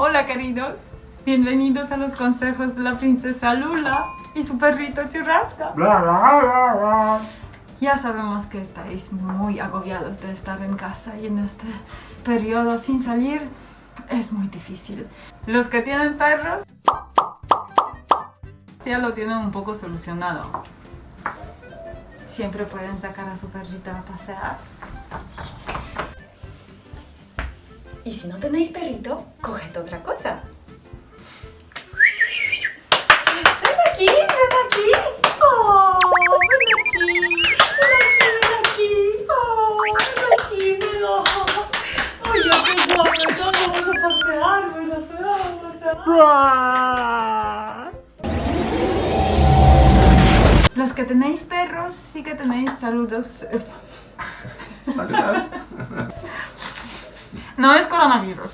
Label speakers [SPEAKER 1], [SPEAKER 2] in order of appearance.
[SPEAKER 1] Hola queridos, bienvenidos a los consejos de la princesa Lula y su perrito Churrasca. Ya sabemos que estáis muy agobiados de estar en casa y en este periodo sin salir es muy difícil. Los que tienen perros ya lo tienen un poco solucionado. Siempre pueden sacar a su perrito a pasear. Y si no tenéis perrito, coged otra cosa. ¡Ven aquí! ¡Ven aquí! ¡Oh! ¡Ven aquí! ¡Ven aquí! ¡Ven aquí! ¡Oh! ¡Ven aquí! ¡Ven oh. ¡Oye, qué guapo! Entonces vamos a pasear, ¿verdad? Vamos a pasear. Los que tenéis perros, sí que tenéis saludos.
[SPEAKER 2] Saludos.
[SPEAKER 1] No es coronavirus.